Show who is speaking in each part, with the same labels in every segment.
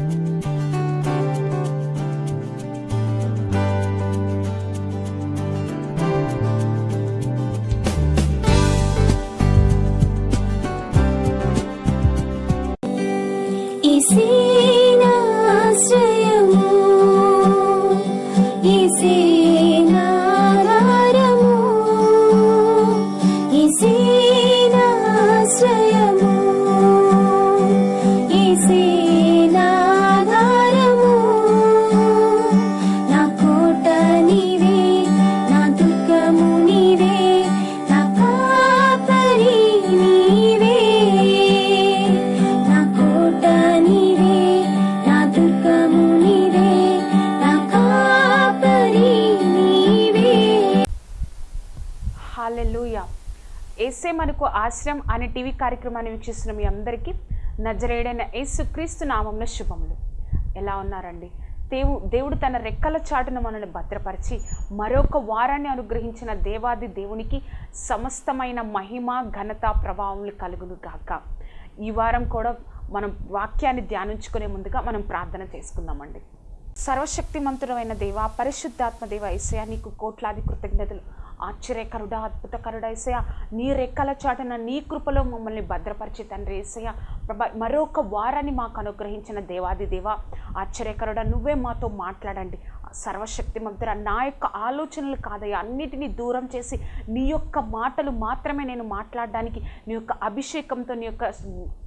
Speaker 1: Música ఆశ్రయం అనే టీవీ కార్యక్రమాన్ని వీక్షిస్తున్న మీ అందరికీ నజరేడైన యేసుక్రీస్తు నామంలో శుభములు. ఎలా ఉన్నారండి? దేవు దేవుడు తన రెక్కల చాటును మనల్ని భద్రపరిచి మరొక వారాన్ని అనుగ్రహించిన దేవాది దేవునికి సమస్తమైన మహిమ ఘనత ప్రభావములు కలుగును గాక. ఈ వారం కూడా మనం వాక్యాన్ని ధ్యానించుకునే ముందుగా మనం ప్రార్థన చేసుకుందామండి. సర్వశక్తిమంతుడమైన దేవ పరిశుద్ధాత్మ దేవ ఈసయా నీకు కోట్లాది కృతజ్ఞతలు. ఆశ్చర్యకరుడా అద్భుతకరుడా ఏసయ నీ రెక్కల చాటన నీ కృపలో మమ్మల్ని భద్రపరిచి తండ్రి ఏసయ ప్రభా మరొక వారాన్ని మాకు అనుగ్రహించిన దేవాది దేవ ఆశ్చర్యకరుడా నువ్వే మాతో మాట్లాడండి. సర్వశక్తిమంతుడ నా యొక్క ఆలోచనలు కాదయ్యా అన్నిటినీ దూరం చేసి నీ యొక్క మాటలు మాత్రమే నేను మాట్లాడడానికి నీ యొక్క అభిషేకంతో నీ యొక్క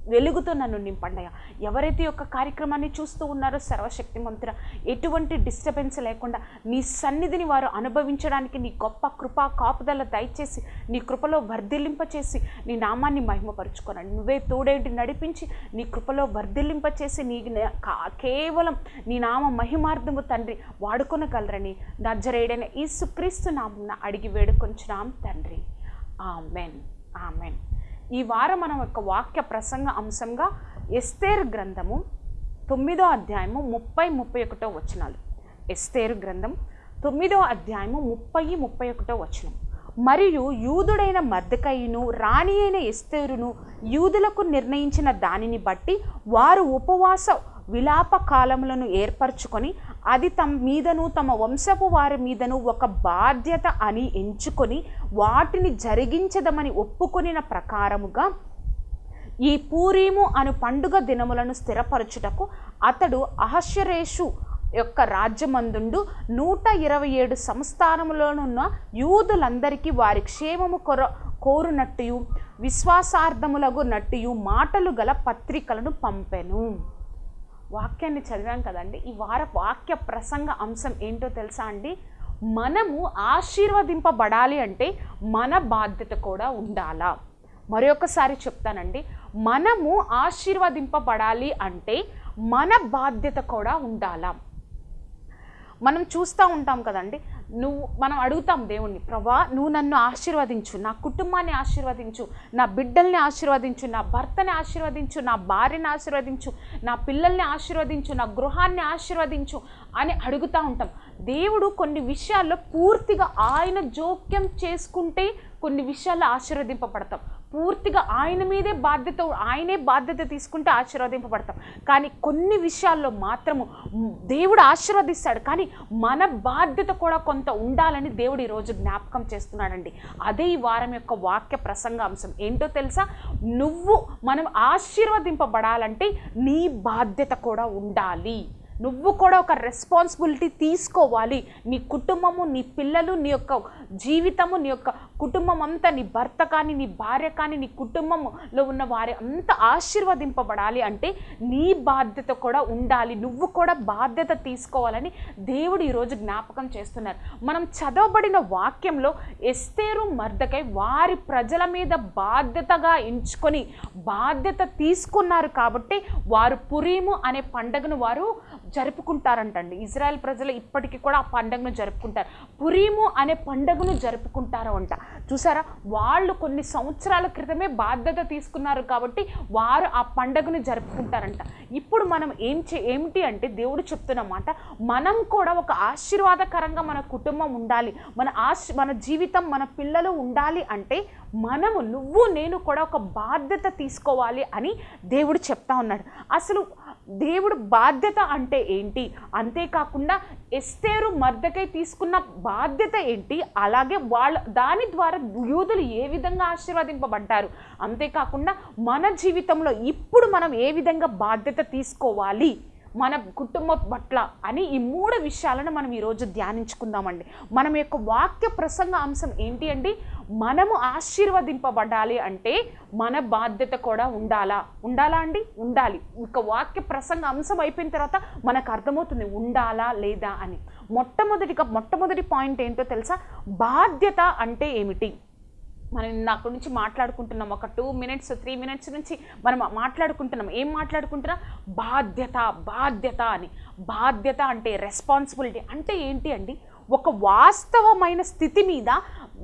Speaker 1: వెలుగుతో నన్ను నింపండియా ఎవరైతే యొక్క కార్యక్రమాన్ని చూస్తూ ఉన్నారో సర్వశక్తిమంతుడ ఎటువంటి డిస్టర్బెన్స్ లేకుండా నీ సన్నిధిని వారు అనుభవించడానికి నీ గొప్ప కృపా కాపుదల దయచేసి నీ కృపలో వర్ధిల్లింపచేసి నీ నామాన్ని మహిమపరుచుకోనండి నువ్వే తోడేంటి నడిపించి నీ కృపలో వర్ధిల్లింపచేసి నీ కేవలం నీ నామ మహిమార్థము తండ్రి వాడుకొనగలరని నజరేడైన ఈసు క్రీస్తు నామున అడిగి వేడుకొంచున్నాం తండ్రి. ఆమెన్. ఆమెన్. ఈ వారం మనం యొక్క వాక్య ప్రసంగ అంశంగా ఎస్తేరు గ్రంథము తొమ్మిదో అధ్యాయము ముప్పై ముప్పై ఒకటో వచనాలు. ఎస్తేరు గ్రంథం తొమ్మిదో అధ్యాయము ముప్పై ముప్పై ఒకటో వచనం. మరియు యూదుడైన మద్దకయ్యను రాణి అయిన ఎస్తేరును యూదులకు నిర్ణయించిన దానిని బట్టి వారు ఉపవాస విలాప కాలములను ఏర్పరచుకొని అది తమ మీదను తమ వంశపు వారి మీదను ఒక బాధ్యత అని ఎంచుకొని వాటిని జరిగించదమని ఒప్పుకొనిన ప్రకారముగా ఈ పూరీము అను పండుగ దినములను స్థిరపరచుటకు అతడు అహశ్వరేషు యొక్క రాజ్యమందుండు నూట ఇరవై ఏడు సంస్థానములోనున్న యూదులందరికీ వారి క్షేమము కొర కోరునట్టు విశ్వాసార్థములగు నట్టు మాటలు గల పత్రికలను పంపెను. వాక్యాన్ని చదివాం కదండి. ఈ వార వాక్య ప్రసంగ అంశం ఏంటో తెలుసా అండి? మనము ఆశీర్వదింపబడాలి అంటే మన బాధ్యత కూడా ఉండాలా. మరొకసారి చెప్తానండి. మనము ఆశీర్వదింపబడాలి అంటే మన బాధ్యత కూడా ఉండాలా. మనం చూస్తూ ఉంటాం కదండి. నువ్వు మనం అడుగుతాం దేవుణ్ణి ప్రభా నువ్వు నన్ను ఆశీర్వదించు నా కుటుంబాన్ని ఆశీర్వదించు నా బిడ్డల్ని ఆశీర్వదించు నా భర్తని ఆశీర్వదించు నా భార్యని ఆశీర్వదించు నా పిల్లల్ని ఆశీర్వదించు నా గృహాన్ని ఆశీర్వదించు అని అడుగుతూ ఉంటాం. దేవుడు కొన్ని విషయాల్లో పూర్తిగా ఆయన జోక్యం చేసుకుంటే కొన్ని విషయాల్లో ఆశీర్వదింపబడతాం. పూర్తిగా ఆయన మీదే బాధ్యత ఆయనే బాధ్యత తీసుకుంటే ఆశీర్వదింపబడతాం. కానీ కొన్ని విషయాల్లో మాత్రము దేవుడు ఆశీర్వదిస్తాడు. కానీ మన బాధ్యత కూడా కొంత ఉండాలని దేవుడు ఈరోజు జ్ఞాపకం చేస్తున్నాడండి. అదే ఈ వారం యొక్క వాక్య ప్రసంగ అంశం. ఏంటో తెలుసా? నువ్వు మనం ఆశీర్వదింపబడాలంటే నీ బాధ్యత కూడా ఉండాలి. నువ్వు కూడా ఒక రెస్పాన్సిబిలిటీ తీసుకోవాలి. నీ కుటుంబము నీ పిల్లలు నీ యొక్క జీవితము నీ యొక్క కుటుంబం అంతా నీ భర్త కానీ నీ భార్య కానీ నీ కుటుంబంలో ఉన్న వారి అంత ఆశీర్వదింపబడాలి అంటే నీ బాధ్యత కూడా ఉండాలి. నువ్వు కూడా బాధ్యత తీసుకోవాలని దేవుడు ఈరోజు జ్ఞాపకం చేస్తున్నారు. మనం చదవబడిన వాక్యంలో ఎస్తేరు మర్దకై వారి ప్రజల మీద బాధ్యతగా ఎంచుకొని బాధ్యత తీసుకున్నారు కాబట్టి వారు పురీము అనే పండగను వారు జరుపుకుంటారంటండి. ఇజ్రాయెల్ ప్రజలు ఇప్పటికీ కూడా ఆ పండగను జరుపుకుంటారు. పురీము అనే పండుగను జరుపుకుంటారు అంట చూసారా? వాళ్ళు కొన్ని సంవత్సరాల క్రితమే బాధ్యత తీసుకున్నారు కాబట్టి వారు ఆ పండుగను జరుపుకుంటారంట. ఇప్పుడు మనం ఏం చే ఏమిటి అంటే దేవుడు చెప్తున్నమాట మనం కూడా ఒక ఆశీర్వాదకరంగా మన కుటుంబం ఉండాలి. మన ఆశ మన జీవితం మన పిల్లలు ఉండాలి అంటే మనము నువ్వు నేను కూడా ఒక బాధ్యత తీసుకోవాలి అని దేవుడు చెప్తా ఉన్నాడు. అసలు దేవుడు బాధ్యత అంటే ఏంటి? అంతేకాకుండా ఎస్తేరు మర్దకై తీసుకున్న బాధ్యత ఏంటి? అలాగే వాళ్ళ దాని ద్వారా యూదులు ఏ విధంగా ఆశీర్వదింపబడ్డారు? అంతేకాకుండా మన జీవితంలో ఇప్పుడు మనం ఏ విధంగా బాధ్యత తీసుకోవాలి? మన కుటుంబం పట్ల అని ఈ మూడు విషయాలను మనం ఈరోజు ధ్యానించుకుందామండి. మనం యొక్క వాక్య ప్రసంగ అంశం ఏంటి అండి మనము ఆశీర్వదింపబడాలి అంటే మన బాధ్యత కూడా ఉండాలా? ఉండాలా అండి? ఉండాలి. ఇక వాక్య ప్రసంగ అంశం అయిపోయిన తర్వాత మనకు అర్థమవుతుంది ఉండాలా లేదా అని. మొట్టమొదటిగా మొట్టమొదటి పాయింట్ ఏంటో తెలుసా? బాధ్యత అంటే ఏమిటి? మనం నాకు నుంచి మాట్లాడుకుంటున్నాం. ఒక టూ మినిట్స్ త్రీ మినిట్స్ నుంచి మనం మాట్లాడుకుంటున్నాం. ఏం మాట్లాడుకుంటున్నాం? బాధ్యత బాధ్యత అని. బాధ్యత అంటే రెస్పాన్సిబిలిటీ అంటే ఏంటి అండి? ఒక వాస్తవమైన స్థితి మీద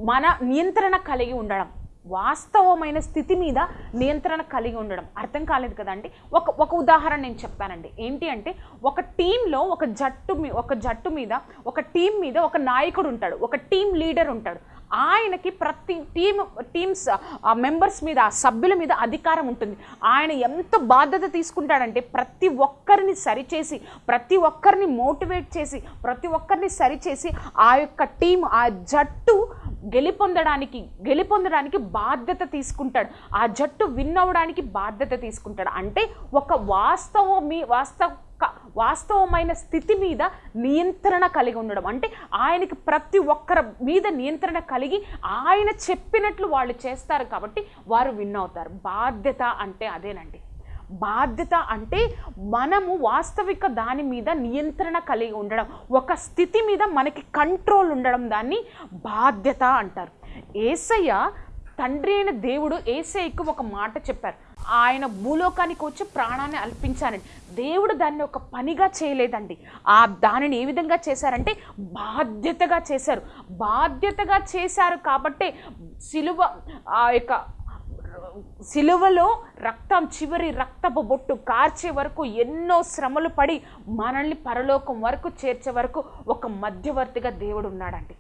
Speaker 1: మన నియంత్రణ కలిగి ఉండడం. వాస్తవమైన స్థితి మీద నియంత్రణ కలిగి ఉండడం. అర్థం కాలేదు కదండి? ఒక ఒక ఉదాహరణ నేను చెప్తానండి ఏంటి అంటే ఒక టీంలో ఒక జట్టు మీ ఒక జట్టు మీద ఒక టీం మీద ఒక నాయకుడు ఉంటాడు. ఒక టీం లీడర్ ఉంటాడు. ఆయనకి ప్రతి టీమ్ టీమ్స్ ఆ మెంబర్స్ మీద ఆ సభ్యుల మీద అధికారం ఉంటుంది. ఆయన ఎంత బాధ్యత తీసుకుంటాడంటే ప్రతి ఒక్కరిని సరిచేసి ప్రతి ఒక్కరిని మోటివేట్ చేసి ప్రతి ఒక్కరిని సరిచేసి ఆ యొక్క టీం ఆ జట్టు గెలిపొందడానికి గెలిపొందడానికి బాధ్యత తీసుకుంటాడు. ఆ జట్టు విన్ అవ్వడానికి బాధ్యత తీసుకుంటాడు. అంటే ఒక వాస్తవమి వాస్తవ వాస్తవమైన స్థితి మీద నియంత్రణ కలిగి ఉండడం. అంటే ఆయనకి ప్రతి ఒక్కరి మీద నియంత్రణ కలిగి ఆయన చెప్పినట్లు వాళ్ళు చేస్తారు కాబట్టి వారు విన్ అవుతారు. బాధ్యత అంటే అదేనండి. బాధ్యత అంటే మనము వాస్తవిక దాని మీద నియంత్రణ కలిగి ఉండడం. ఒక స్థితి మీద మనకి కంట్రోల్ ఉండడం దాన్ని బాధ్యత అంటారు. ఏసయ్య తండ్రి అయిన దేవుడు ఏసైకు ఒక మాట చెప్పారు. ఆయన భూలోకానికి వచ్చి ప్రాణాన్ని అల్పించానండి దేవుడు దాన్ని ఒక పనిగా చేయలేదండి. ఆ దానిని ఏ విధంగా చేశారంటే బాధ్యతగా చేశారు. బాధ్యతగా చేశారు కాబట్టే సిలువ ఆ యొక్క సిలువలో రక్తం చివరి రక్తపు బొట్టు కార్చే వరకు ఎన్నో శ్రమలు పడి మనల్ని పరలోకం వరకు చేర్చే వరకు ఒక మధ్యవర్తిగా దేవుడు ఉన్నాడండి.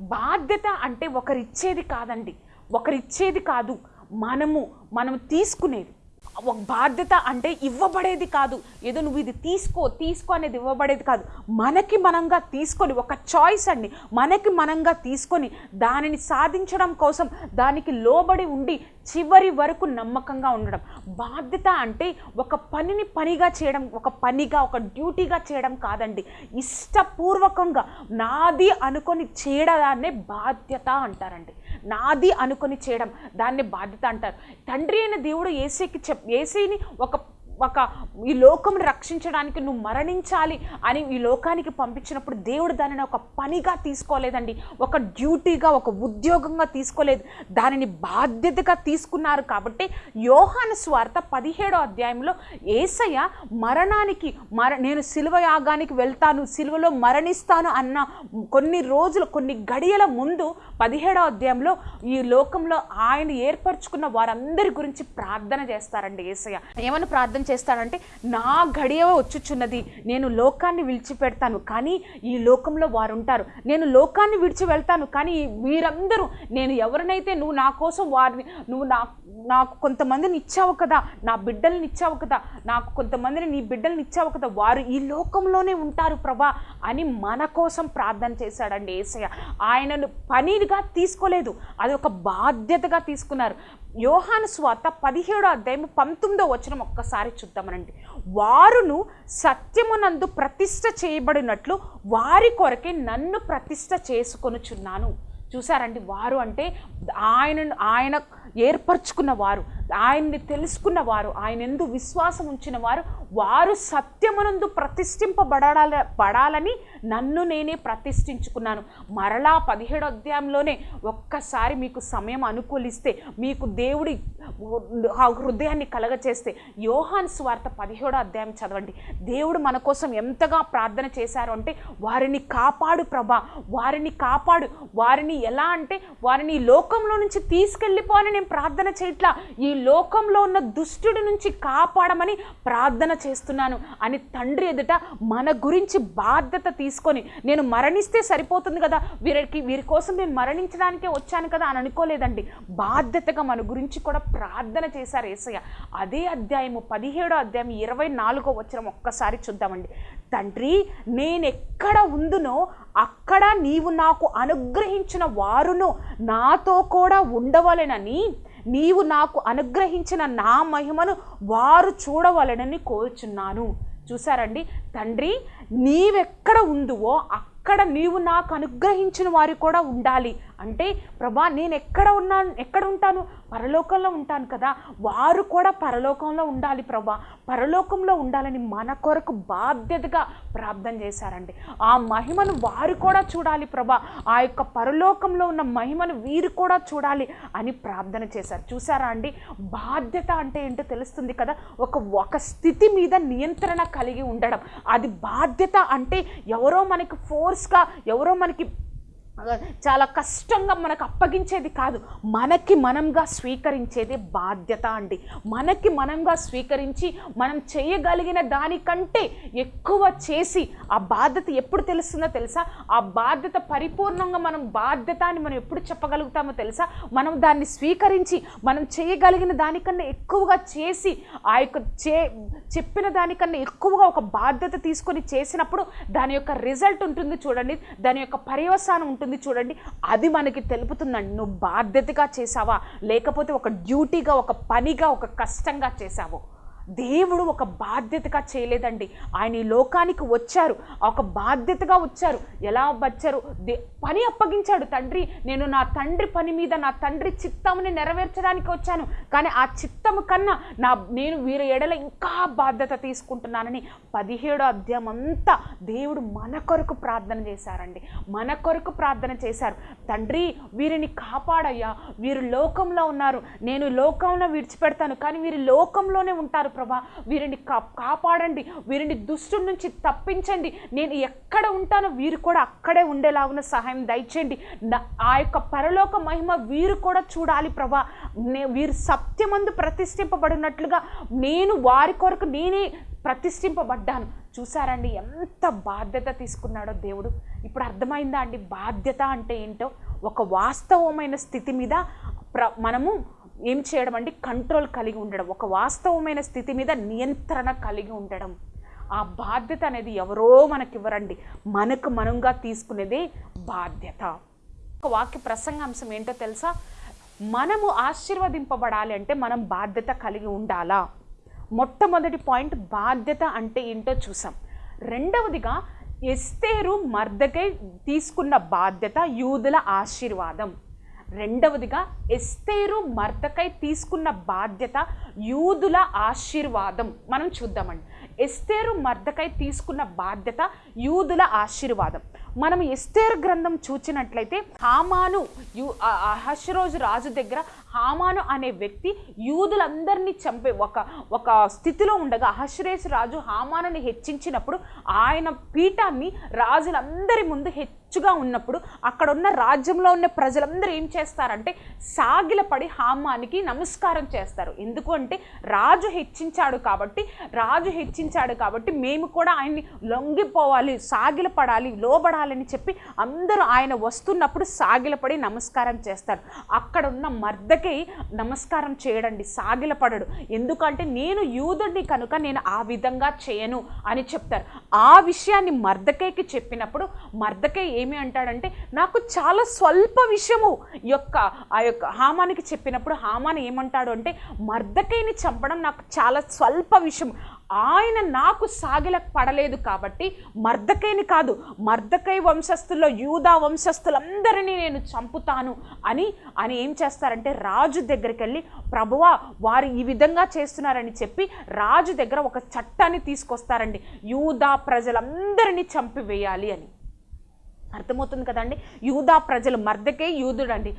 Speaker 1: బాధ్యత అంటే ఒకరిచ్చేది కాదండి. ఒకరిచ్చేది కాదు మనము మనం తీసుకునేది. ఒక బాధ్యత అంటే ఇవ్వబడేది కాదు. ఏదో నువ్వు ఇది తీసుకో తీసుకో అనేది ఇవ్వబడేది కాదు. మనకి మనంగా తీసుకొని ఒక చాయిస్ అండి. మనకి మనంగా తీసుకొని దానిని సాధించడం కోసం దానికి లోబడి ఉండి చివరి వరకు నమ్మకంగా ఉండడం. బాధ్యత అంటే ఒక పనిని పనిగా చేయడం ఒక పనిగా ఒక డ్యూటీగా చేయడం కాదండి. ఇష్టపూర్వకంగా నాది అనుకొని చేయడాన్నే బాధ్యత అంటారండి. నాది అనుకొని చేయడం దాన్ని బాధ్యత అంటారు. తండ్రి అయిన దేవుడు ఏసీకి చెప్ ఏసీని ఒక ఒక ఈ లోకం రక్షించడానికి నువ్వు మరణించాలి అని ఈ లోకానికి పంపించినప్పుడు దేవుడు దానిని ఒక పనిగా తీసుకోలేదండి. ఒక డ్యూటీగా ఒక ఉద్యోగంగా తీసుకోలేదు. దానిని బాధ్యతగా తీసుకున్నారు కాబట్టి యోహాను స్వార్థ పదిహేడో అధ్యాయంలో ఏసయ్య మరణానికి మర నేను సిలువ యాగానికి వెళ్తాను సిలువలో మరణిస్తాను అన్న కొన్ని రోజులు కొన్ని గడియల ముందు పదిహేడో అధ్యాయంలో ఈ లోకంలో ఆయన ఏర్పరచుకున్న వారందరి గురించి ప్రార్థన చేస్తారండి ఏసయ్య. ఏమని ప్రార్థన చేస్తాడంటే నా గడియ వచ్చుచున్నది. నేను లోకాన్ని విడిచిపెడతాను కానీ ఈ లోకంలో వారు ఉంటారు నేను లోకాన్ని విడిచి వెళ్తాను కానీ వీరందరూ నేను ఎవరినైతే నువ్వు నా కోసం వారిని నువ్వు నా నాకు కొంతమందిని ఇచ్చావు కదా నా బిడ్డల్ని ఇచ్చావు కదా నాకు కొంతమందిని నీ బిడ్డల్ని ఇచ్చావు కదా వారు ఈ లోకంలోనే ఉంటారు ప్రభా అని మన కోసం ప్రార్థన చేశాడండి ఏసయ్య ఆయనను పనిగా తీసుకోలేదు అది ఒక బాధ్యతగా తీసుకున్నారు. యోహాను స్వార్త పదిహేడో అధ్యాయం పంతొమ్మిదో వచనం ఒక్కసారి చూద్దామనండి. వారును సత్యమునందు ప్రతిష్ట చేయబడినట్లు వారి కొరకే నన్ను ప్రతిష్ట చేసుకొనుచున్నాను. చూసారండి వారు అంటే ఆయన ఆయన ఏర్పరచుకున్న వారు. ఆయన్ని తెలుసుకున్న వారు ఆయన ఎందు విశ్వాసం ఉంచిన వారు వారు సత్యమునందు ప్రతిష్ఠింపబడాల పడాలని నన్ను నేనే ప్రతిష్ఠించుకున్నాను. మరలా పదిహేడు అధ్యాయంలోనే ఒక్కసారి మీకు సమయం అనుకూలిస్తే మీకు దేవుడి ఆ హృదయాన్ని కలగచేస్తే యోహాన్ స్వార్థ పదిహేడో అధ్యాయం చదవండి. దేవుడు మన కోసం ఎంతగా ప్రార్థన చేశారు అంటే వారిని కాపాడు ప్రభా వారిని కాపాడు వారిని ఎలా అంటే వారిని లోకంలో నుంచి తీసుకెళ్ళిపోవాలని నేను ప్రార్థన చేయట్లా ఈ లోకంలో ఉన్న దుష్టుడి నుంచి కాపాడమని ప్రార్థన చేస్తున్నాను. అని తండ్రి ఎదుట మన గురించి బాధ్యత తీసుకొని నేను మరణిస్తే సరిపోతుంది కదా వీరికి వీరి కోసం నేను మరణించడానికే వచ్చాను కదా అని అనుకోలేదండి. బాధ్యతగా మన గురించి కూడా ప్రార్థన చేశారు ఏసయ్య. అదే అధ్యాయము పదిహేడో అధ్యాయం ఇరవై నాలుగో వచ్చిన ఒక్కసారి చూద్దామండి. తండ్రి నేను ఎక్కడ ఉందునో అక్కడ నీవు నాకు అనుగ్రహించిన వారును నాతో కూడా ఉండవలెనని నీవు నాకు అనుగ్రహించిన నా మహిమను వారు చూడవలనని కోరుచున్నాను. చూసారండి తండ్రి నీవెక్కడ ఉందువో అక్కడ నీవు నాకు అనుగ్రహించిన వారు కూడా ఉండాలి. అంటే ప్రభా నేను ఎక్కడ ఉన్నాను ఎక్కడ ఉంటాను? పరలోకంలో ఉంటాను కదా. వారు కూడా పరలోకంలో ఉండాలి ప్రభా. పరలోకంలో ఉండాలని మన కొరకు బాధ్యతగా ప్రార్థన చేశారండి. ఆ మహిమను వారు కూడా చూడాలి ప్రభా. ఆ యొక్క పరలోకంలో ఉన్న మహిమను వీరు కూడా చూడాలి అని ప్రార్థన చేశారు. చూసారా అండి? బాధ్యత అంటే ఏంటో తెలుస్తుంది కదా. ఒక ఒక స్థితి మీద నియంత్రణ కలిగి ఉండడం. అది బాధ్యత అంటే ఎవరో మనకి ఫోర్స్గా ఎవరో మనకి చాలా కష్టంగా మనకు అప్పగించేది కాదు. మనకి మనంగా స్వీకరించేది బాధ్యత అండి. మనకి మనంగా స్వీకరించి మనం చేయగలిగిన దానికంటే ఎక్కువ చేసి ఆ బాధ్యత ఎప్పుడు తెలుస్తుందో తెలుసా? ఆ బాధ్యత పరిపూర్ణంగా మనం బాధ్యత అని మనం ఎప్పుడు చెప్పగలుగుతామో తెలుసా? మనం దాన్ని స్వీకరించి మనం చేయగలిగిన దానికన్నా ఎక్కువగా చేసి ఆ యొక్క చే చెప్పిన దానికన్నా ఎక్కువగా ఒక బాధ్యత తీసుకొని చేసినప్పుడు దాని యొక్క రిజల్ట్ ఉంటుంది చూడండి. దాని యొక్క పర్యవసానం ఉంటుంది. చూడండి. అది మనకి తెలుపుతుందండి నువ్వు బాధ్యతగా చేసావా లేకపోతే ఒక డ్యూటీగా ఒక పనిగా ఒక కష్టంగా చేసావో దేవుడు ఒక బాధ్యతగా చేయలేదండి. ఆయన ఈ లోకానికి వచ్చారు. ఒక బాధ్యతగా వచ్చారు. ఎలా వచ్చారు? దే పని అప్పగించాడు తండ్రి. నేను నా తండ్రి పని మీద నా తండ్రి చిత్తముని నెరవేర్చడానికి వచ్చాను. కానీ ఆ చిత్తము కన్నా నా నేను వీరి ఎడల ఇంకా బాధ్యత తీసుకుంటున్నానని పదిహేడో అధ్యాయం అంతా దేవుడు మన కొరకు ప్రార్థన చేశారండి. మన కొరకు ప్రార్థన చేశారు. తండ్రి వీరిని కాపాడయ్యా. వీరు లోకంలో ఉన్నారు. నేను లోకంలో విడిచిపెడతాను. కానీ వీరు లోకంలోనే ఉంటారు. ప్రభా వీరిని కా కాపాడండి. వీరిని దుష్టు నుంచి తప్పించండి. నేను ఎక్కడ ఉంటానో వీరు కూడా అక్కడే ఉండేలాగున సహాయం దయచేయండి. నా- ఆ యొక్క పరలోక మహిమ వీరు కూడా చూడాలి ప్రభా. నే వీరు సత్యమందు ప్రతిష్ఠింపబడినట్లుగా నేను వారి కొరకు నేనే ప్రతిష్ఠింపబడ్డాను. చూసారండి ఎంత బాధ్యత తీసుకున్నాడో దేవుడు. ఇప్పుడు అర్థమైందా అండి? బాధ్యత అంటే ఏంటో? ఒక వాస్తవమైన స్థితి మీద ప్ర మనము ఏం చేయడం అంటే కంట్రోల్ కలిగి ఉండడం ఒక వాస్తవమైన స్థితి మీద నియంత్రణ కలిగి ఉండడం. ఆ బాధ్యత అనేది ఎవరో మనకివ్వరండి. మనకు మనంగా తీసుకునేదే బాధ్యత. ఒక వాక్య ప్రసంగాంశం ఏంటో తెలుసా? మనము ఆశీర్వదింపబడాలి అంటే మనం బాధ్యత కలిగి ఉండాలా? మొట్టమొదటి పాయింట్ బాధ్యత అంటే ఏంటో చూసాం. రెండవదిగా ఎస్తేరు మర్దకై తీసుకున్న బాధ్యత యూదుల ఆశీర్వాదం. రెండవదిగా ఎస్తేరు మర్దకై తీసుకున్న బాధ్యత యూదుల ఆశీర్వాదం. మనం చూద్దామండి. ఎస్తేరు మర్దకై తీసుకున్న బాధ్యత యూదుల ఆశీర్వాదం. మనం ఎస్తేరు గ్రంథం చూచినట్లయితే హామాను యు ఆ- అహశ్రోజు రాజు దగ్గర హామాను అనే వ్యక్తి యూదులందరినీ చంపే ఒక ఒక స్థితిలో ఉండగా అహశ్రేష్ రాజు హామానుని హెచ్చించినప్పుడు ఆయన పీఠాన్ని రాజులందరి ముందు హెచ్చుగా ఉన్నప్పుడు అక్కడ ఉన్న రాజ్యంలో ఉన్న ప్రజలందరూ ఏం చేస్తారంటే సాగిలపడి హామానికి నమస్కారం చేస్తారు. ఎందుకు అంటే రాజు హెచ్చించాడు కాబట్టి రాజు హెచ్చించాడు కాబట్టి మేము కూడా ఆయన్ని లొంగిపోవాలి సాగిలపడాలి లోబడాలని చెప్పి అందరూ ఆయన వస్తున్నప్పుడు సాగిలపడి నమస్కారం చేస్తారు. అక్కడ ఉన్న వాళ్ళకి నమస్కారం చేయడండి సాగిలపడడు. ఎందుకంటే నేను యూదుడిని కనుక నేను ఆ విధంగా చేయను అని చెప్తారు. ఆ విషయాన్ని మర్దకేకి చెప్పినప్పుడు మర్దకే ఏమి అంటాడంటే నాకు చాలా స్వల్ప విషయము యొక్క ఆ యొక్క హామానికి చెప్పినప్పుడు హామాన్ ఏమంటాడు అంటే మర్దకైని చంపడం నాకు చాలా స్వల్ప విషయం ఆయన నాకు సాగిల పడలేదు కాబట్టి మర్దకైని కాదు మర్దకై వంశస్థుల్లో యూదా వంశస్థులందరినీ నేను చంపుతాను అని ఆయన ఏం చేస్తారంటే రాజు దగ్గరికి వెళ్ళి ప్రభువా వారు ఈ విధంగా చేస్తున్నారని చెప్పి రాజు దగ్గర ఒక చట్టాన్ని తీసుకొస్తారండి. యూదా ప్రజలందరినీ చంపివేయాలి అని. అర్థమవుతుంది కదండి? యూదా ప్రజలు మర్దకే యూదుడండి.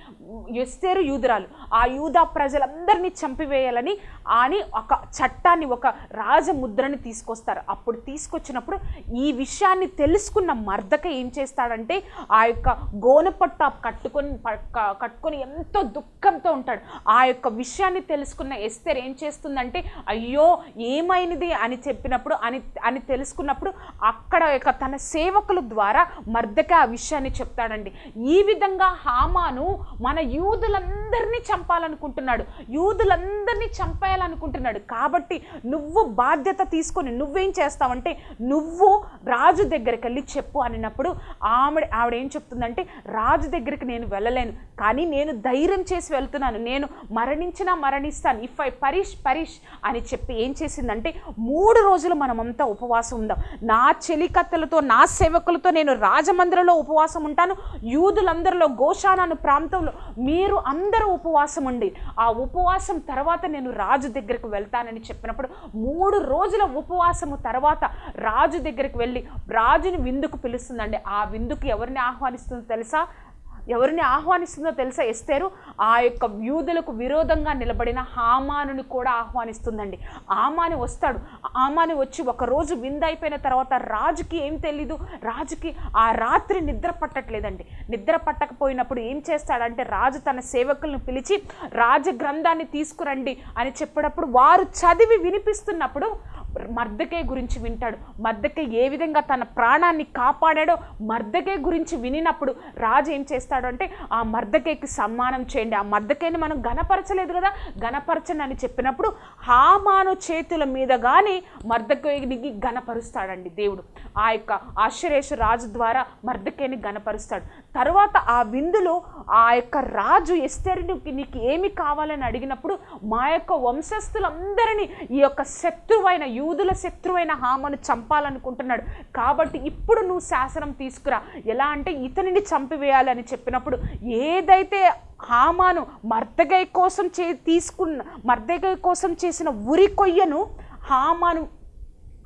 Speaker 1: ఎస్తేరు యూదురాలు. ఆ యూదా ప్రజలందరినీ చంపివేయాలని అని ఒక చట్టాన్ని ఒక రాజముద్రని తీసుకొస్తారు. అప్పుడు తీసుకొచ్చినప్పుడు ఈ విషయాన్ని తెలుసుకున్న మర్దక ఏం చేస్తాడంటే ఆ యొక్క గోనపట్ట కట్టుకొని కట్టుకొని ఎంతో దుఃఖంతో ఉంటాడు. ఆ యొక్క విషయాన్ని తెలుసుకున్న ఎస్తేర్ ఏం చేస్తుందంటే అయ్యో ఏమైనది అని చెప్పినప్పుడు అని అని తెలుసుకున్నప్పుడు అక్కడ యొక్క తన సేవకుల ద్వారా మర్దక ఆ విషయాన్ని చెప్తాడండి. ఈ విధంగా హామాను మన యూదులందరినీ చంపాలనుకుంటున్నాడు. యూదులందరినీ చంపేయాలనుకుంటున్నాడు. కాబట్టి నువ్వు బాధ్యత తీసుకొని నువ్వేం చేస్తావంటే నువ్వు రాజు దగ్గరికి వెళ్ళి చెప్పు అనినప్పుడు ఆమె ఆవిడ ఏం చెప్తుందంటే రాజు దగ్గరికి నేను వెళ్ళలేను. కానీ నేను ధైర్యం చేసి వెళ్తున్నాను. నేను మరణించినా మరణిస్తాను. ఇఫ్ ఐ పరిష్ పరిష్ అని చెప్పి ఏం చేసిందంటే మూడు రోజులు మనమంతా ఉపవాసం ఉందాం. నా చెలికత్తెలతో నా సేవకులతో నేను రాజమందిరంలో ఉపవాసం ఉంటాను. యూదులందరిలో గోషానాను ప్రాంతంలో మీరు అందరూ ఉపవాసం ఉండి ఆ ఉపవాసం తర్వాత నేను రాజు దగ్గరికి వెళ్తానని చెప్పినప్పుడు మూడు రోజుల ఉపవాసము తర్వాత రాజు దగ్గరికి వెళ్ళి రాజుని విందుకు పిలుస్తుందండి. ఆ విందుకు ఎవరిని ఆహ్వానిస్తుందో తెలుసా? ఎవరిని ఆహ్వానిస్తుందో తెలుసా? ఎస్తేరు ఆ యొక్క యూదులకు విరోధంగా నిలబడిన హామానుని కూడా ఆహ్వానిస్తుందండి. ఆమాని వస్తాడు. ఆమాని వచ్చి ఒకరోజు విందైపోయిన తర్వాత రాజుకి ఏం తెలీదు. రాజుకి ఆ రాత్రి నిద్ర పట్టట్లేదండి. నిద్ర పట్టకపోయినప్పుడు ఏం చేస్తాడంటే రాజు తన సేవకులను పిలిచి రాజ గ్రంథాన్ని తీసుకురండి అని చెప్పినప్పుడు వారు చదివి వినిపిస్తున్నప్పుడు మర్దకే గురించి వింటాడు. మర్దకే ఏ విధంగా తన ప్రాణాన్ని కాపాడాడో మర్దకే గురించి వినినప్పుడు రాజు ఏం చేస్తాడు అంటే ఆ మర్దకేకి సమ్మానం చేయండి. ఆ మర్దకేని మనం గణపరచలేదు కదా. గణపరచండి అని చెప్పినప్పుడు హామాను చేతుల మీద కానీ మర్దకేనికి గణపరుస్తాడండి దేవుడు. ఆ యొక్క ఆశ్చర్యేశ రాజు ద్వారా మర్దకేని గణపరుస్తాడు తర్వాత ఆ విందులో ఆ యొక్క రాజు ఎస్తేరునికి నీకు ఏమి కావాలని అడిగినప్పుడు మా యొక్క వంశస్థులందరినీ ఈ యొక్క శత్రువైన యూదుల శత్రువైన హామను చంపాలనుకుంటున్నాడు. కాబట్టి ఇప్పుడు నువ్వు శాసనం తీసుకురా. ఎలా అంటే ఇతనిని చంపివేయాలని చెప్పినప్పుడు ఏదైతే హామాను మర్దగై కోసం చే తీసుకున్న మర్దగై కోసం చేసిన ఉరి కొయ్యను హామాను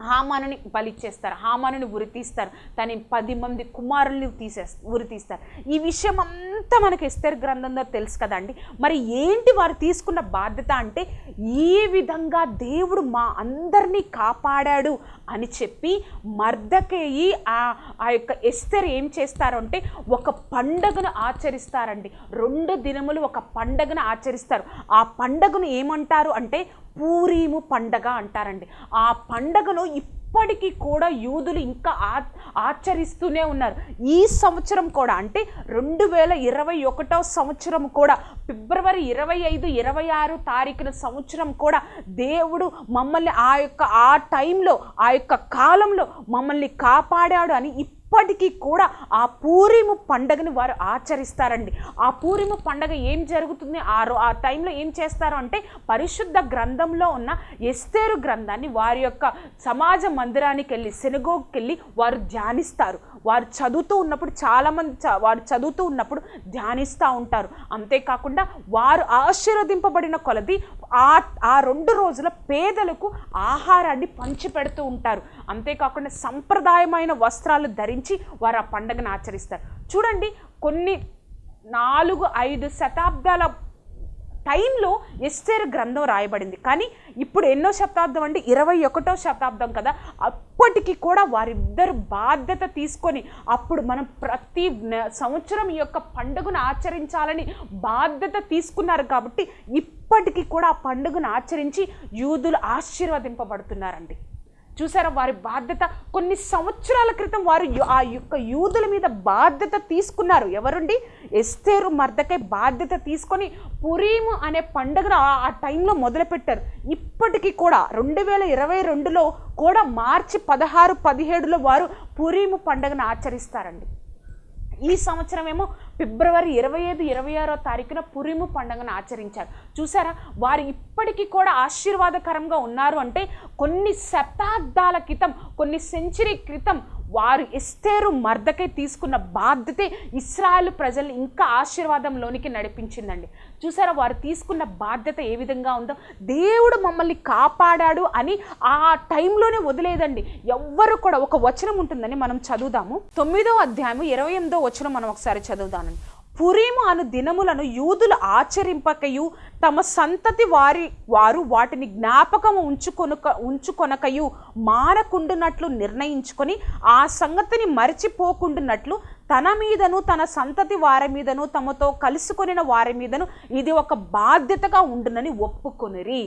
Speaker 1: హామానుని బలిచ్చేస్తారు హామానుని ఉరి తీస్తారు తన పది మంది కుమారుల్ని తీసే ఉరి తీస్తారు. ఈ విషయం అంతా మనకి ఎస్తేర్ గ్రంథంలో తెలుసు కదండి. మరి ఏంటి వారు తీసుకున్న బాధ్యత అంటే ఈ విధంగా దేవుడు మా అందరినీ కాపాడాడు అని చెప్పి మర్దకేయి ఆ ఆ యొక్క ఎస్తర్ ఏం చేస్తారంటే ఒక పండగను ఆచరిస్తారండి. రెండు దినములు ఒక పండగను ఆచరిస్తారు. ఆ పండగను ఏమంటారు అంటే పూరీము పండగ అంటారండి. ఆ పండగను ఇప్పటికీ కూడా యూదులు ఇంకా ఆ ఆచరిస్తూనే ఉన్నారు. ఈ సంవత్సరం కూడా అంటే రెండు వేల ఇరవై ఒకటో సంవత్సరం కూడా ఫిబ్రవరి ఇరవై ఐదు ఇరవై ఆరు తారీఖున సంవత్సరం కూడా దేవుడు మమ్మల్ని ఆ యొక్క ఆ టైంలో ఆ యొక్క కాలంలో మమ్మల్ని కాపాడాడు అని ఇప్పటికీ కూడా ఆ పూరిము పండగని వారు ఆచరిస్తారండి. ఆ పూరిము పండగ ఏం జరుగుతుంది? ఆ రో ఆ టైంలో ఏం చేస్తారు అంటే పరిశుద్ధ గ్రంథంలో ఉన్న ఎస్తేరు గ్రంథాన్ని వారి యొక్క సమాజ మందిరానికి వెళ్ళి సెనగోకి వెళ్ళి వారు ధ్యానిస్తారు. వారు చదువుతూ ఉన్నప్పుడు చాలామంది చ- వారు చదువుతూ ఉన్నప్పుడు ధ్యానిస్తూ ఉంటారు. అంతేకాకుండా వారు ఆశీర్వదింపబడిన కొలది ఆ ఆ రెండు రోజుల పేదలకు ఆహారాన్ని పంచిపెడుతూ ఉంటారు. అంతేకాకుండా సంప్రదాయమైన వస్త్రాలు ధరించి వారు ఆ పండగను ఆచరిస్తారు. చూడండి కొన్ని నాలుగు ఐదు శతాబ్దాల టైంలో ఎస్టేర్ గ్రంథం రాయబడింది. కానీ ఇప్పుడు ఎన్నో శతాబ్దం అంటే ఇరవై ఒకటో శతాబ్దం కదా? అప్పటికి కూడా వారిద్దరు బాధ్యత తీసుకొని అప్పుడు మనం ప్రతి సంవత్సరం ఈ యొక్క పండుగను ఆచరించాలని బాధ్యత తీసుకున్నారు కాబట్టి ఇప్పటికీ కూడా ఆ పండుగను ఆచరించి యూదులు ఆశీర్వదింపబడుతున్నారండి. చూసారా? వారి బాధ్యత కొన్ని సంవత్సరాల క్రితం వారు యు- ఆ యొక్క యూదుల మీద బాధ్యత తీసుకున్నారు. ఎవరుండి? ఎస్తేరు మర్దకై బాధ్యత తీసుకొని పురీము అనే పండుగను ఆ- ఆ టైంలో మొదలుపెట్టారు. ఇప్పటికీ కూడా రెండు వేల ఇరవై రెండులో కూడా మార్చి పదహారు పదిహేడులో వారు పురీము పండుగను ఆచరిస్తారండి. ఈ సంవత్సరం ఏమో ఫిబ్రవరి ఇరవై ఐదు ఇరవై ఆరో తారీఖున పురిము పండుగను ఆచరించారు. చూసారా? వారు ఇప్పటికీ కూడా ఆశీర్వాదకరంగా ఉన్నారు అంటే కొన్ని శతాబ్దాల క్రితం కొన్ని సెంచరీ క్రితం వారు ఎస్తేరు మర్దకై తీసుకున్న బాధ్యతే ఇస్రాయల్ ప్రజలు ఇంకా ఆశీర్వాదంలోనికి నడిపించిందండి. చూసారా? వారు తీసుకున్న బాధ్యత ఏ విధంగా ఉందో. దేవుడు మమ్మల్ని కాపాడాడు అని ఆ టైంలోనే వదిలేదండి. ఎవ్వరు కూడా ఒక వచనం ఉంటుందని మనం చదువుదాము. తొమ్మిదో అధ్యాయం ఇరవై ఎనిమిదో వచనం మనం ఒకసారి చదువుదానండి పురీము అను దినములను యూదులు ఆచరింపకయు తమ సంతతి వారి వారు వాటిని జ్ఞాపకము ఉంచుకొనుక ఉంచుకొనకయు మారకుండునట్లు నిర్ణయించుకొని ఆ సంగతిని మరిచిపోకుండునట్లు తన మీదను తన సంతతి వారి మీదను తమతో కలుసుకొనిన వారి మీదను ఇది ఒక బాధ్యతగా ఉండునని ఒప్పుకొనిరి.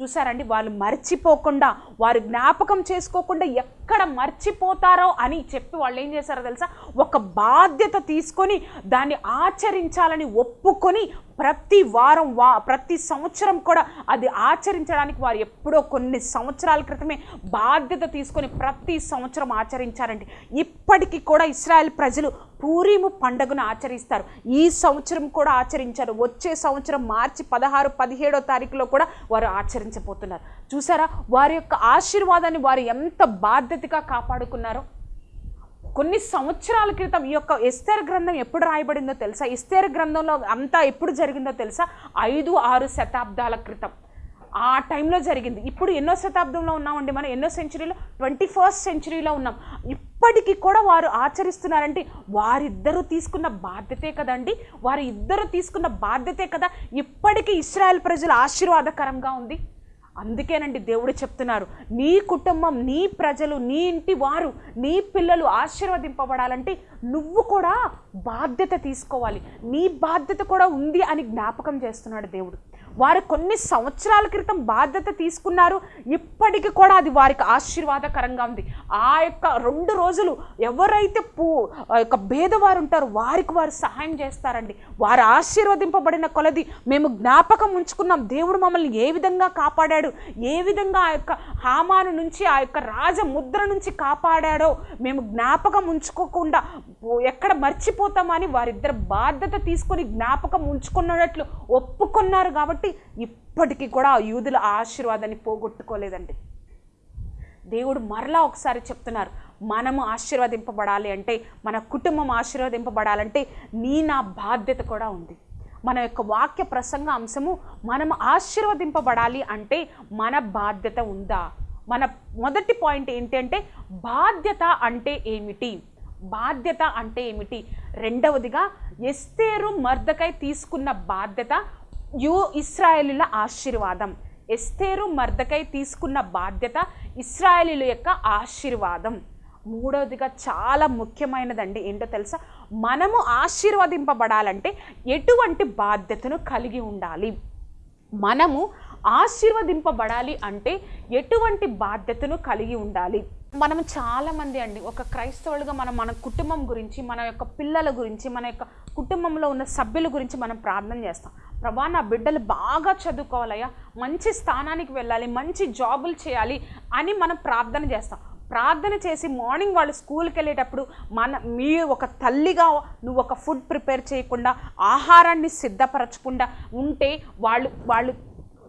Speaker 1: చూసారండి వాళ్ళు మర్చిపోకుండా వారు జ్ఞాపకం చేసుకోకుండా ఎక్కడ మర్చిపోతారో అని చెప్పి వాళ్ళు ఏం చేశారో తెలుసా? ఒక బాధ్యత తీసుకొని దాన్ని ఆచరించాలని ఒప్పుకొని ప్రతి వారం వా ప్రతి సంవత్సరం కూడా అది ఆచరించడానికి వారు ఎప్పుడో కొన్ని సంవత్సరాల క్రితమే బాధ్యత తీసుకొని ప్రతి సంవత్సరం ఆచరించారండి. ఇప్పటికీ కూడా ఇస్రాయల్ ప్రజలు పూరీము పండుగను ఆచరిస్తారు. ఈ సంవత్సరం కూడా ఆచరించారు. వచ్చే సంవత్సరం మార్చి పదహారు పదిహేడో తారీఖులో కూడా వారు ఆచరించబోతున్నారు. చూసారా? వారి యొక్క ఆశీర్వాదాన్ని వారు ఎంత బాధ్యతగా కాపాడుకున్నారో? కొన్ని సంవత్సరాల క్రితం ఈ యొక్క ఎస్తేర్ గ్రంథం ఎప్పుడు రాయబడిందో తెలుసా? ఎస్తేర్ గ్రంథంలో అంతా ఎప్పుడు జరిగిందో తెలుసా? ఐదు ఆరు శతాబ్దాల క్రితం. ఆ టైంలో జరిగింది. ఇప్పుడు ఎన్నో శతాబ్దంలో ఉన్నామండి మనం? ఎన్నో సెంచరీలో? ట్వంటీ ఫస్ట్ సెంచరీలో ఉన్నాం. ఇప్పటికీ కూడా వారు ఆచరిస్తున్నారంటే వారిద్దరూ తీసుకున్న బాధ్యతే కదండి? వారి ఇద్దరు తీసుకున్న బాధ్యతే కదా? ఇప్పటికీ ఇస్రాయల్ ప్రజలు ఆశీర్వాదకరంగా ఉంది. అందుకేనండి దేవుడు చెప్తున్నారు నీ కుటుంబం నీ ప్రజలు నీ ఇంటి వారు నీ పిల్లలు ఆశీర్వదింపబడాలంటే నువ్వు కూడా బాధ్యత తీసుకోవాలి. నీ బాధ్యత కూడా ఉంది అని జ్ఞాపకం చేస్తున్నాడు దేవుడు. వారు కొన్ని సంవత్సరాల క్రితం బాధ్యత తీసుకున్నారు. ఇప్పటికీ కూడా అది వారికి ఆశీర్వాదకరంగా ఉంది. ఆ యొక్క రెండు రోజులు ఎవరైతే పూ ఆ యొక్క భేదవారు ఉంటారో వారికి వారు సహాయం చేస్తారండి. వారు ఆశీర్వదింపబడిన కొలది మేము జ్ఞాపకం ఉంచుకున్నాం. దేవుడు మమ్మల్ని ఏ విధంగా కాపాడాడు? ఏ విధంగా ఆ యొక్క హామాను నుంచి ఆ యొక్క రాజ ముద్ర నుంచి కాపాడాడో మేము జ్ఞాపకం ఉంచుకోకుండా ఎక్కడ మర్చిపోతామని వారిద్దరు బాధ్యత తీసుకొని జ్ఞాపకం ఉంచుకున్నట్లు ఒప్పుకున్నారు కాబట్టి ఇప్పటికీ కూడా ఆ యూదుల ఆశీర్వాదాన్ని పోగొట్టుకోలేదండి. దేవుడు మరలా ఒకసారి చెప్తున్నారు మనము ఆశీర్వదింపబడాలి అంటే మన కుటుంబం ఆశీర్వదింపబడాలంటే నీ నా బాధ్యత కూడా ఉంది. మన యొక్క వాక్య ప్రసంగ అంశము మనం ఆశీర్వదింపబడాలి అంటే మన బాధ్యత ఉందా? మన మొదటి పాయింట్ ఏంటంటే బాధ్యత అంటే ఏమిటి? బాధ్యత అంటే ఏమిటి? రెండవదిగా ఎస్తేరు మర్దకై తీసుకున్న బాధ్యత యూ ఇస్రాయేలుల ఆశీర్వాదం. ఎస్తేరు మర్దకై తీసుకున్న బాధ్యత ఇస్రాయేలీల యొక్క ఆశీర్వాదం. మూడవదిగా చాలా ముఖ్యమైనదండి ఏంటో తెలుసా? మనము ఆశీర్వదింపబడాలంటే ఎటువంటి బాధ్యతను కలిగి ఉండాలి. మనము ఆశీర్వదింపబడాలి అంటే ఎటువంటి బాధ్యతను కలిగి ఉండాలి. మనం చాలామంది అండి. ఒక క్రైస్తవులుగా మనం మన కుటుంబం గురించి మన యొక్క పిల్లల గురించి మన యొక్క కుటుంబంలో ఉన్న సభ్యుల గురించి మనం ప్రార్థన చేస్తాం. ప్రభా నా బిడ్డలు బాగా చదువుకోవాలయ్యా. మంచి స్థానానికి వెళ్ళాలి మంచి జాబులు చేయాలి అని మనం ప్రార్థన చేస్తాం. ప్రార్థన చేసి మార్నింగ్ వాళ్ళు స్కూల్కి వెళ్ళేటప్పుడు మన మీ ఒక తల్లిగా నువ్వు ఒక ఫుడ్ ప్రిపేర్ చేయకుండా ఆహారాన్ని సిద్ధపరచకుండా ఉంటే వాళ్ళు వాళ్ళు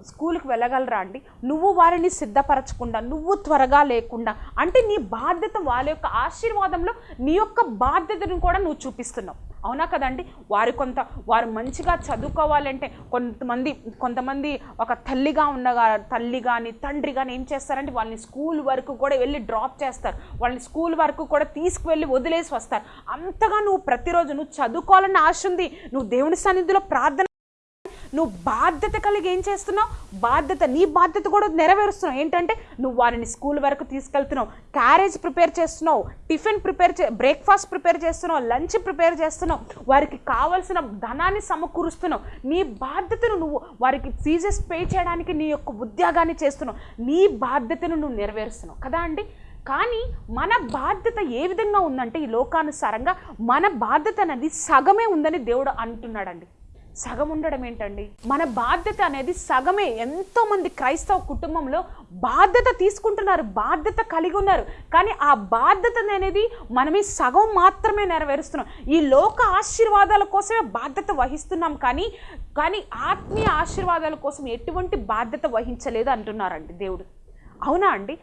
Speaker 1: స్కూల్కి వెళ్ళగలరా అండి? నువ్వు వారిని సిద్ధపరచకుండా నువ్వు త్వరగా లేకుండా అంటే నీ బాధ్యత వాళ్ళ యొక్క ఆశీర్వాదంలో నీ యొక్క బాధ్యతను కూడా నువ్వు చూపిస్తున్నావు. అవునా కదండి? వారు కొంత వారు మంచిగా చదువుకోవాలంటే కొంతమంది కొంతమంది ఒక తల్లిగా ఉన్నగా తల్లి కానీ తండ్రి కానీ ఏం చేస్తారంటే వాళ్ళని స్కూల్ వరకు కూడా వెళ్ళి డ్రాప్ చేస్తారు. వాళ్ళని స్కూల్ వరకు కూడా తీసుకువెళ్ళి వదిలేసి వస్తారు. అంతగా నువ్వు ప్రతిరోజు నువ్వు చదువుకోవాలని ఆశ ఉంది. నువ్వు దేవుని సన్నిధిలో ప్రార్థన నువ్వు బాధ్యత కలిగి ఏం చేస్తున్నావు? బాధ్యత నీ బాధ్యత కూడా నెరవేరుస్తున్నావు. ఏంటంటే నువ్వు వారిని స్కూల్ వరకు తీసుకెళ్తున్నావు. క్యారేజ్ ప్రిపేర్ చేస్తున్నావు. టిఫిన్ ప్రిపేర్ చే బ్రేక్ఫాస్ట్ ప్రిపేర్ చేస్తున్నావు. లంచ్ ప్రిపేర్ చేస్తున్నావు. వారికి కావలసిన ధనాన్ని సమకూరుస్తున్నావు. నీ బాధ్యతను నువ్వు వారికి ఫీజెస్ పే చేయడానికి నీ యొక్క ఉద్యోగాన్ని చేస్తున్నావు. నీ బాధ్యతను నువ్వు నెరవేరుస్తున్నావు. కదా అండి? కానీ మన బాధ్యత ఏ విధంగా ఉందంటే ఈ లోకానుసారంగా మన బాధ్యత అనేది సగమే ఉందని దేవుడు అంటున్నాడండి. సగం ఉండడం ఏంటండి? మన బాధ్యత అనేది సగమే. ఎంతో మంది క్రైస్తవ కుటుంబంలో బాధ్యత తీసుకుంటున్నారు బాధ్యత కలిగి ఉన్నారు. కానీ ఆ బాధ్యత అనేది మనమే సగం మాత్రమే నెరవేరుస్తున్నాం. ఈ లోక ఆశీర్వాదాల కోసమే బాధ్యత వహిస్తున్నాం కానీ కానీ ఆత్మీయ ఆశీర్వాదాల కోసం ఎటువంటి బాధ్యత వహించలేదు అంటున్నారండి దేవుడు. అవునా అండి?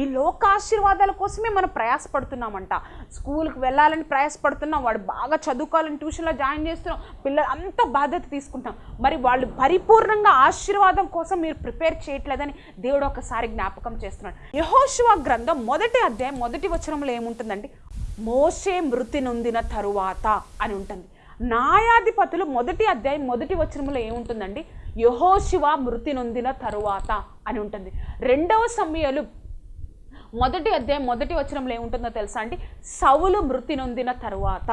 Speaker 1: ఈ లోక ఆశీర్వాదాల కోసమే మనం ప్రయాసపడుతున్నామంట. స్కూల్కి వెళ్ళాలని ప్రయాసపడుతున్నాం. వాడు బాగా చదువుకోవాలని ట్యూషన్లో జాయిన్ చేస్తున్నాం. పిల్లలు అంత బాధ్యత తీసుకుంటాం మరి వాళ్ళు పరిపూర్ణంగా ఆశీర్వాదం కోసం మీరు ప్రిపేర్ చేయట్లేదని దేవుడు ఒకసారి జ్ఞాపకం చేస్తున్నాడు. యహోశివ గ్రంథం మొదటి అధ్యాయం మొదటి వచనంలో ఏముంటుందండి? మోసే మృతి నొందిన తరువాత అని ఉంటుంది. న్యాయాధిపతులు మొదటి అధ్యాయం మొదటి వచనంలో ఏముంటుందండి? యహోశివ మృతి నొందిన తరువాత అని ఉంటుంది. రెండవ సమయాలు మొదటి అధ్యాయం మొదటి వచనంలో ఏముంటుందో తెలుసా అండి? సవులు మృతి నొందిన తరువాత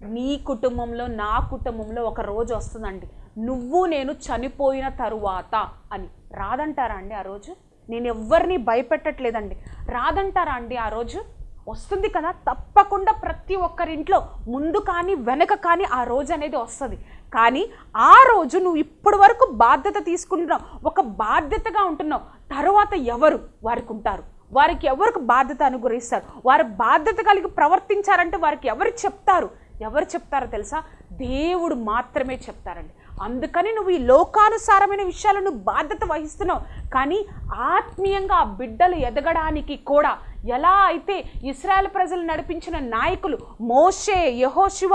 Speaker 1: నీ కుటుంబంలో నా కుటుంబంలో ఒక రోజు వస్తుందండి. నువ్వు నేను చనిపోయిన తరువాత అని. రాదంటారా అండి ఆ రోజు? నేను ఎవ్వరిని భయపెట్టట్లేదండి. రాదంటారా అండి ఆ రోజు? వస్తుంది కదా? తప్పకుండా ప్రతి ఒక్కరింట్లో ముందు కానీ వెనక కానీ ఆ రోజు అనేది వస్తుంది. కానీ ఆ రోజు నువ్వు ఇప్పటి వరకు బాధ్యత తీసుకుంటున్నావు. ఒక బాధ్యతగా ఉంటున్నావు. తర్వాత ఎవరు వారికి ఉంటారు? వారికి ఎవరికి బాధ్యత అనుగ్రహిస్తారు? వారు బాధ్యత కలిగి ప్రవర్తించారంటే వారికి ఎవరు చెప్తారు? ఎవరు చెప్తారో తెలుసా? దేవుడు మాత్రమే చెప్తారండి. అందుకని నువ్వు ఈ లోకానుసారమైన విషయాలను బాధ్యత వహిస్తున్నావు. కానీ ఆత్మీయంగా ఆ బిడ్డలు ఎదగడానికి కూడా ఎలా అయితే ఇస్రాయల్ ప్రజలు నడిపించిన నాయకులు మోషే యహోశివ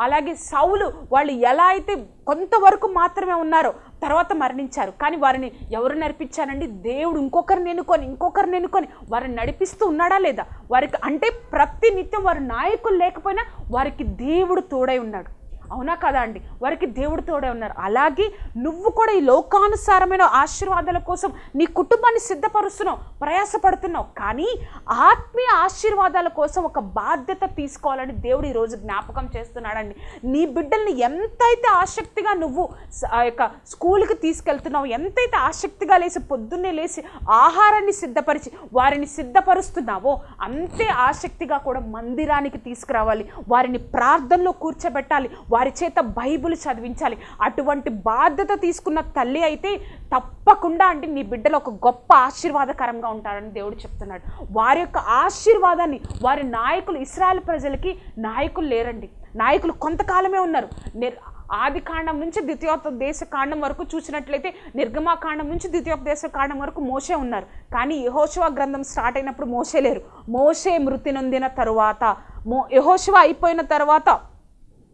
Speaker 1: అలాగే సౌలు వాళ్ళు ఎలా అయితే కొంతవరకు మాత్రమే ఉన్నారో తర్వాత మరణించారు. కానీ వారిని ఎవరు నడిపించారండి? దేవుడు ఇంకొకరిని ఎన్నుకొని ఇంకొకరిని ఎన్నుకొని వారిని నడిపిస్తూ ఉన్నాడా లేదా? వారికి అంటే ప్రతి నిత్యం వారి నాయకులు లేకపోయినా వారికి దేవుడు తోడై ఉన్నాడు. అవునా కదా అండి? వారికి దేవుడు తోడే ఉన్నారు. అలాగే నువ్వు కూడా ఈ లోకానుసారమైన ఆశీర్వాదాల కోసం నీ కుటుంబాన్ని సిద్ధపరుస్తున్నావు ప్రయాసపడుతున్నావు. కానీ ఆత్మీయ ఆశీర్వాదాల కోసం ఒక బాధ్యత తీసుకోవాలని దేవుడు ఈరోజు జ్ఞాపకం చేస్తున్నాడండి. నీ బిడ్డల్ని ఎంతైతే ఆసక్తిగా నువ్వు ఆ యొక్క స్కూల్కి తీసుకెళ్తున్నావు ఎంతైతే ఆసక్తిగా లేచి పొద్దున్నే లేచి ఆహారాన్ని సిద్ధపరిచి వారిని సిద్ధపరుస్తున్నావో అంతే ఆసక్తిగా కూడా మందిరానికి తీసుకురావాలి. వారిని ప్రార్థనలో కూర్చోబెట్టాలి. వారి చేత బైబిల్ చదివించాలి. అటువంటి బాధ్యత తీసుకున్న తల్లి అయితే తప్పకుండా అంటే నీ బిడ్డలు ఒక గొప్ప ఆశీర్వాదకరంగా ఉంటారని దేవుడు చెప్తున్నాడు. వారి యొక్క ఆశీర్వాదాన్ని వారి నాయకులు ఇస్రాయల్ ప్రజలకి నాయకులు లేరండి. నాయకులు కొంతకాలమే ఉన్నారు. నిర్ ఆది కాండం నుంచి ద్వితీయోపదేశ కాండం వరకు చూసినట్లయితే నిర్గమాకాండం నుంచి ద్వితీయోపదేశ కాండం వరకు మోసే ఉన్నారు. కానీ యహోశివ గ్రంథం స్టార్ట్ అయినప్పుడు మోసే లేరు. మోసే మృతి నొందిన తరువాత మో యహోశివ అయిపోయిన తర్వాత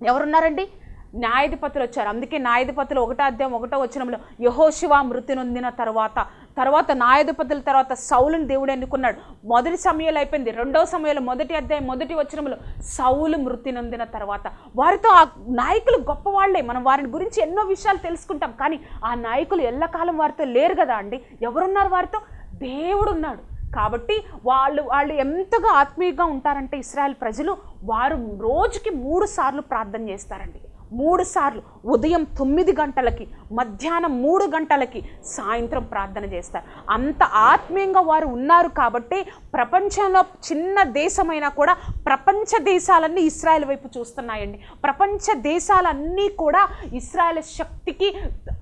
Speaker 1: ఎవరున్నారండి? న్యాయాధిపతులు వచ్చారు. అందుకే న్యాయాధిపతులు ఒకటో అధ్యాయం ఒకటో వచనంలో యహోశివ మృతి నొందిన తర్వాత తర్వాత న్యాయాధిపతుల తర్వాత సౌలుని దేవుడు ఎన్నుకున్నాడు. మొదటి సమయాలు అయిపోయింది. రెండో సమయంలో మొదటి అధ్యాయం మొదటి వచనంలో సౌలు మృతి నొందిన తర్వాత. వారితో ఆ నాయకులు గొప్పవాళ్ళే. మనం వారిని గురించి ఎన్నో విషయాలు తెలుసుకుంటాం. కానీ ఆ నాయకులు ఎల్లకాలం వారితో లేరు కదా అండి. ఎవరున్నారు వారితో? దేవుడు ఉన్నాడు కాబట్టి వాళ్ళు వాళ్ళు ఎంతగా ఆత్మీయంగా ఉంటారంటే ఇస్రాయల్ ప్రజలు వారు రోజుకి మూడు సార్లు ప్రార్థన చేస్తారండి. మూడు సార్లు ఉదయం తొమ్మిది గంటలకి మధ్యాహ్నం మూడు గంటలకి సాయంత్రం ప్రార్థన చేస్తారు. అంత ఆత్మీయంగా వారు ఉన్నారు కాబట్టి ప్రపంచంలో చిన్న దేశమైనా కూడా ప్రపంచ దేశాలన్నీ ఇస్రాయల్ వైపు చూస్తున్నాయండి. ప్రపంచ దేశాలన్నీ కూడా ఇస్రాయల్ శక్తికి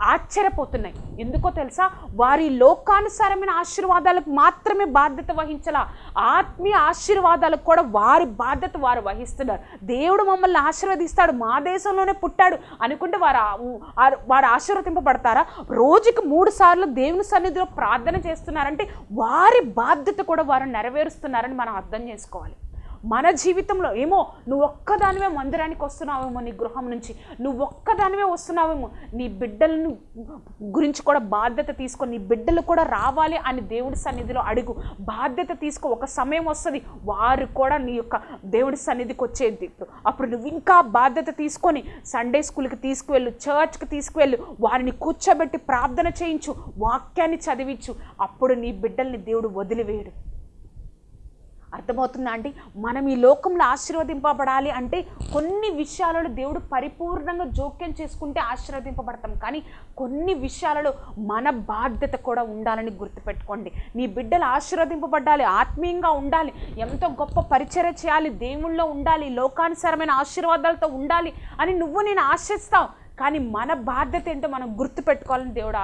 Speaker 1: ఆశ్చర్యపోతున్నాయి. ఎందుకో తెలుసా? వారి లోకానుసారమైన ఆశీర్వాదాలకు మాత్రమే బాధ్యత వహించాల. ఆత్మీయ ఆశీర్వాదాలకు కూడా వారి బాధ్యత వారు వహిస్తున్నారు. దేవుడు మమ్మల్ని ఆశీర్వదిస్తాడు. మా దేశంలోనే పుట్టాడు అనుకుంటే వారు వారు ఆశీర్వదింపబడతారా? రోజుకి మూడు సార్లు దేవుని సన్నిధిలో ప్రార్థన చేస్తున్నారంటే వారి బాధ్యత కూడా వారు నెరవేరుస్తున్నారని మనం అర్థం చేసుకోవాలి. మన జీవితంలో ఏమో నువ్వు ఒక్కదానివే మందిరానికి వస్తున్నావేమో నీ గృహం నుంచి. నువ్వు ఒక్కదానివే వస్తున్నావేమో. నీ బిడ్డలను గురించి కూడా బాధ్యత తీసుకో. నీ బిడ్డలు కూడా రావాలి అని దేవుడి సన్నిధిలో అడుగు. బాధ్యత తీసుకో. ఒక సమయం వస్తుంది. వారు కూడా నీ యొక్క దేవుడి సన్నిధికి వచ్చేది. అప్పుడు నువ్వు ఇంకా బాధ్యత తీసుకొని సండే స్కూల్కి తీసుకువెళ్ళు చర్చ్కి తీసుకువెళ్ళు వారిని కూర్చోబెట్టి ప్రార్థన చేయించు వాక్యాన్ని చదివించు. అప్పుడు నీ బిడ్డల్ని దేవుడు వదిలివేయడు. అర్థమవుతుందా అండి? మనం ఈ లోకంలో ఆశీర్వదింపబడాలి అంటే కొన్ని విషయాలలో దేవుడు పరిపూర్ణంగా జోక్యం చేసుకుంటే ఆశీర్వదింపబడతాం. కానీ కొన్ని విషయాలలో మన బాధ్యత కూడా ఉండాలని గుర్తుపెట్టుకోండి. నీ బిడ్డలు ఆశీర్వదింపబడాలి ఆత్మీయంగా ఉండాలి ఎంతో గొప్ప పరిచర్య చేయాలి దేవుళ్ళో ఉండాలి లోకానుసారమైన ఆశీర్వాదాలతో ఉండాలి అని నువ్వు నేను ఆశిస్తావు కానీ మన బాధ్యత ఏంటో మనం గుర్తుపెట్టుకోవాలని దేవుడు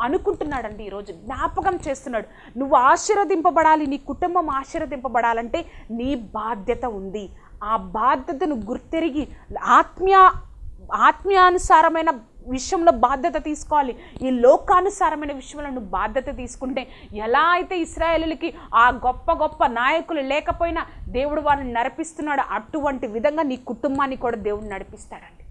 Speaker 1: అనుకుంటున్నాడండి ఈరోజు జ్ఞాపకం చేస్తున్నాడు. నువ్వు ఆశీర్వదింపబడాలి నీ కుటుంబం ఆశీర్వదింపబడాలంటే నీ బాధ్యత ఉంది. ఆ బాధ్యతను గుర్తెరిగి ఆత్మీయ ఆత్మీయానుసారమైన విషయంలో బాధ్యత తీసుకోవాలి. ఈ లోకానుసారమైన విషయంలో నువ్వు బాధ్యత తీసుకుంటే ఎలా అయితే ఇస్రాయేలులకి ఆ గొప్ప గొప్ప నాయకులు లేకపోయినా దేవుడు వారిని నడిపిస్తున్నాడు. అటువంటి విధంగా నీ కుటుంబాన్ని కూడా దేవుడు నడిపిస్తాడండి.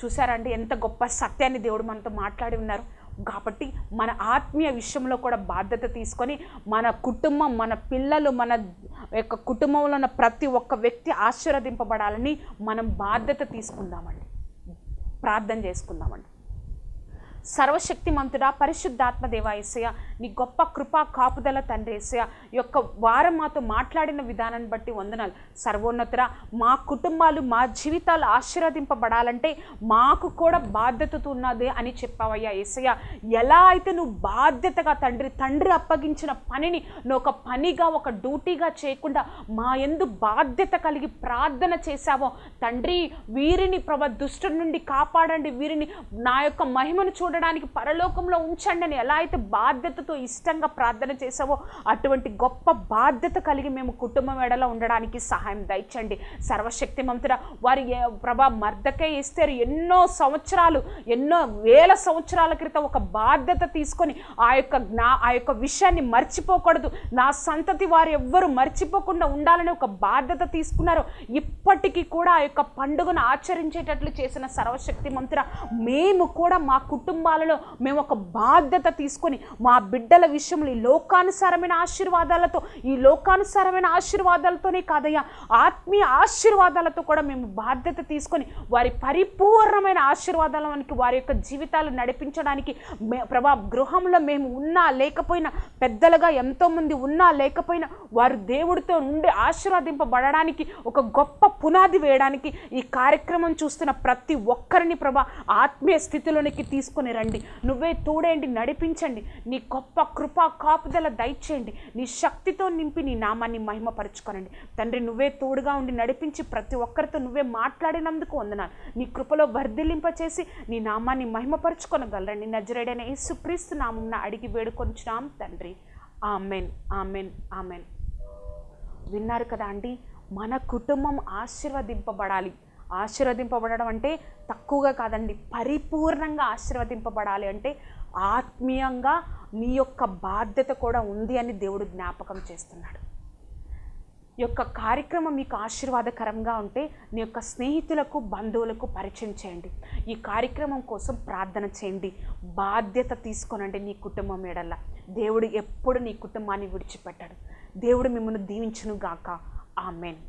Speaker 1: చూసారండి ఎంత గొప్ప సత్యాన్ని దేవుడు మనతో మాట్లాడి ఉన్నారు. కాబట్టి మన ఆత్మీయ విషయంలో కూడా బాధ్యత తీసుకొని మన కుటుంబం మన పిల్లలు మన యొక్క కుటుంబంలో ఉన్న ప్రతి ఒక్క వ్యక్తి ఆశీర్వదింపబడాలని మనం బాధ్యత తీసుకుందామండి. ప్రార్థన చేసుకుందామండి. సర్వశక్తిమంతుడా పరిశుద్ధాత్మ దేవాయసయ నీ గొప్ప కృపా కాపుదల తండ్రి యొక్క వారం మాతో మాట్లాడిన విధానాన్ని బట్టి వందనాలు. సర్వోన్నతురా మా కుటుంబాలు మా జీవితాలు ఆశీర్వదింపబడాలంటే మాకు కూడా బాధ్యతతో ఉన్నది అని చెప్పావయ్యా ఏసయ్య. ఎలా అయితే నువ్వు బాధ్యతగా తండ్రి తండ్రి అప్పగించిన పనిని నువ్వు ఒక పనిగా ఒక డ్యూటీగా చేయకుండా మా ఎందు బాధ్యత కలిగి ప్రార్థన చేశావో తండ్రి వీరిని ప్రభ దుష్టు నుండి కాపాడండి వీరిని నా యొక్క మహిమను చూడడానికి పరలోకంలో ఉంచండి అని ఎలా అయితే బాధ్యతతో ఇష్టంగా ప్రార్థన చేసావో అటువంటి గొప్ప బాధ్యత కలిగి మేము కుటుంబం ఎడలో ఉండడానికి సహాయం దయచండి. సర్వశక్తి మంతుడ వారి ప్రభా మర్దకే ఇస్తారు ఎన్నో సంవత్సరాలు ఎన్నో వేల సంవత్సరాల క్రితం ఒక బాధ్యత తీసుకొని ఆ యొక్క జ్ఞా ఆ యొక్క విషయాన్ని మర్చిపోకూడదు. నా సంతతి వారు ఎవ్వరు మర్చిపోకుండా ఉండాలని ఒక బాధ్యత తీసుకున్నారు ఇప్పటికీ కూడా ఆ యొక్క పండుగను ఆచరించేటట్లు చేసిన సర్వశక్తి మంతుడ మేము కూడా మా కుటుంబాలలో మేము ఒక బాధ్యత తీసుకొని మా బిడ్డల విషయంలో ఈ లోకానుసారమైన ఆశీర్వాదాలతో ఈ లోకానుసారమైన ఆశీర్వాదాలతోనే కాదయ్యా ఆత్మీయ ఆశీర్వాదాలతో కూడా మేము బాధ్యత తీసుకొని వారి పరిపూర్ణమైన ఆశీర్వాదాలకి వారి యొక్క జీవితాలు నడిపించడానికి మే ప్రభా గృహంలో మేము ఉన్నా లేకపోయినా పెద్దలుగా ఎంతోమంది ఉన్నా లేకపోయినా వారు దేవుడితో నుండి ఆశీర్వదింపబడడానికి ఒక గొప్ప పునాది వేయడానికి ఈ కార్యక్రమం చూస్తున్న ప్రతి ఒక్కరిని ప్రభా ఆత్మీయ స్థితిలోనికి తీసుకొని రండి. నువ్వే తోడేండి నడిపించండి. నీ గొప్ప కృప కాపుదల దయచేయండి. నీ శక్తితో నింపి నీ నామాన్ని మహిమపరచుకోనండి. తండ్రి నువ్వే తోడుగా ఉండి నడిపించి ప్రతి ఒక్కరితో నువ్వే మాట్లాడినందుకు వందనాలు. నీ కృపలో వర్ధిల్లింపచేసి నీ నామాన్ని మహిమపరచుకొనగలరండి నజరేడైన సుప్రీస్తు నామం అడిగి వేడుకొంచున్నాం తండ్రి. ఆమెన్. ఆమెన్. ఆమెన్. విన్నారు కదా అండి మన కుటుంబం ఆశీర్వదింపబడాలి. ఆశీర్వదింపబడడం అంటే తక్కువగా కాదండి పరిపూర్ణంగా ఆశీర్వదింపబడాలి అంటే ఆత్మీయంగా నీ యొక్క బాధ్యత కూడా ఉంది అని దేవుడు జ్ఞాపకం చేస్తున్నాడు. ఈ యొక్క కార్యక్రమం మీకు ఆశీర్వాదకరంగా ఉంటే నీ యొక్క స్నేహితులకు బంధువులకు పరిచయం చేయండి. ఈ కార్యక్రమం కోసం ప్రార్థన చేయండి. బాధ్యత తీసుకోనండి నీ కుటుంబం ఎడల. దేవుడు ఎప్పుడు నీ కుటుంబాన్ని విడిచిపెట్టాడు. దేవుడు మిమ్మల్ని దీవించును గాక ఆమెన్.